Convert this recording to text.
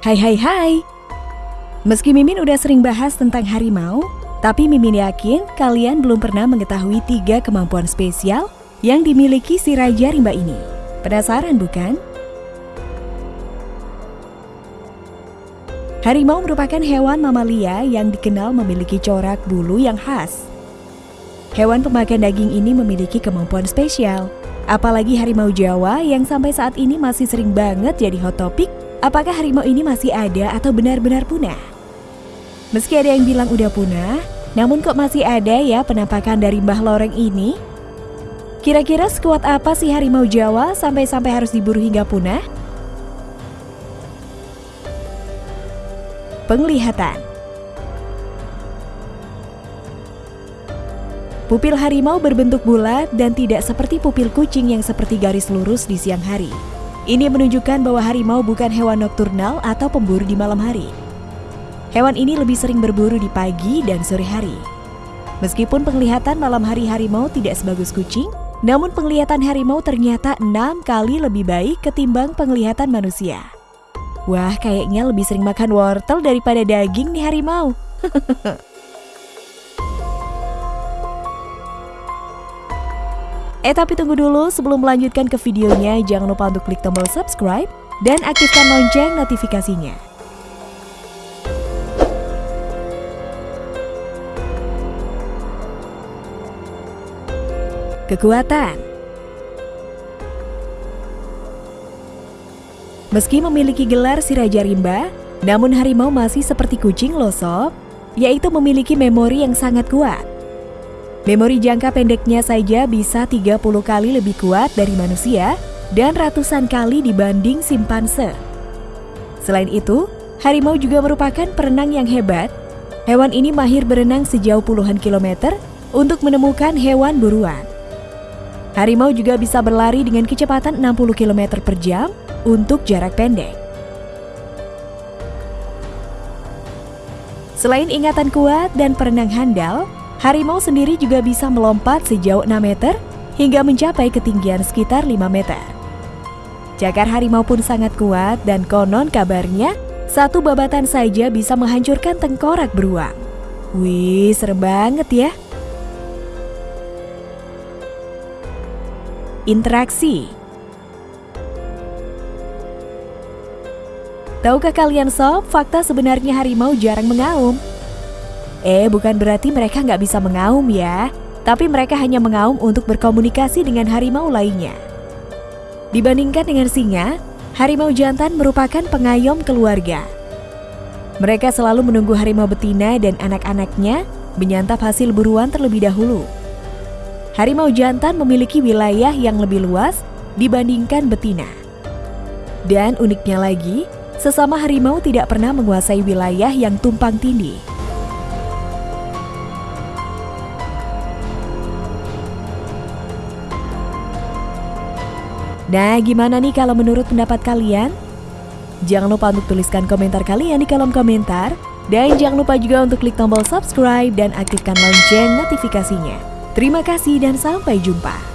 Hai hai hai. Meski Mimin udah sering bahas tentang harimau, tapi Mimin yakin kalian belum pernah mengetahui tiga kemampuan spesial yang dimiliki si Raja Rimba ini. Penasaran bukan? Harimau merupakan hewan mamalia yang dikenal memiliki corak bulu yang khas. Hewan pemakan daging ini memiliki kemampuan spesial. Apalagi harimau Jawa yang sampai saat ini masih sering banget jadi hot topic Apakah harimau ini masih ada atau benar-benar punah? Meski ada yang bilang udah punah, namun kok masih ada ya penampakan dari Mbah Loreng ini? Kira-kira sekuat apa sih harimau Jawa sampai-sampai harus diburu hingga punah? Penglihatan Pupil harimau berbentuk bulat dan tidak seperti pupil kucing yang seperti garis lurus di siang hari. Ini menunjukkan bahwa harimau bukan hewan nokturnal atau pemburu di malam hari. Hewan ini lebih sering berburu di pagi dan sore hari. Meskipun penglihatan malam hari harimau tidak sebagus kucing, namun penglihatan harimau ternyata enam kali lebih baik ketimbang penglihatan manusia. Wah, kayaknya lebih sering makan wortel daripada daging nih harimau. Eh tapi tunggu dulu, sebelum melanjutkan ke videonya, jangan lupa untuk klik tombol subscribe dan aktifkan lonceng notifikasinya. Kekuatan Meski memiliki gelar si Raja Rimba, namun harimau masih seperti kucing loh yaitu memiliki memori yang sangat kuat. Memori jangka pendeknya saja bisa 30 kali lebih kuat dari manusia dan ratusan kali dibanding simpanse. Selain itu, harimau juga merupakan perenang yang hebat. Hewan ini mahir berenang sejauh puluhan kilometer untuk menemukan hewan buruan. Harimau juga bisa berlari dengan kecepatan 60 km per jam untuk jarak pendek. Selain ingatan kuat dan perenang handal, Harimau sendiri juga bisa melompat sejauh 6 meter hingga mencapai ketinggian sekitar 5 meter. Cakar harimau pun sangat kuat dan konon kabarnya satu babatan saja bisa menghancurkan tengkorak beruang. Wih, serem banget ya. Interaksi Tahukah kalian sob, fakta sebenarnya harimau jarang mengaum. Eh, bukan berarti mereka nggak bisa mengaum ya, tapi mereka hanya mengaum untuk berkomunikasi dengan harimau lainnya. Dibandingkan dengan singa, harimau jantan merupakan pengayom keluarga. Mereka selalu menunggu harimau betina dan anak-anaknya menyantap hasil buruan terlebih dahulu. Harimau jantan memiliki wilayah yang lebih luas dibandingkan betina. Dan uniknya lagi, sesama harimau tidak pernah menguasai wilayah yang tumpang tindih. Nah, gimana nih kalau menurut pendapat kalian? Jangan lupa untuk tuliskan komentar kalian di kolom komentar. Dan jangan lupa juga untuk klik tombol subscribe dan aktifkan lonceng notifikasinya. Terima kasih dan sampai jumpa.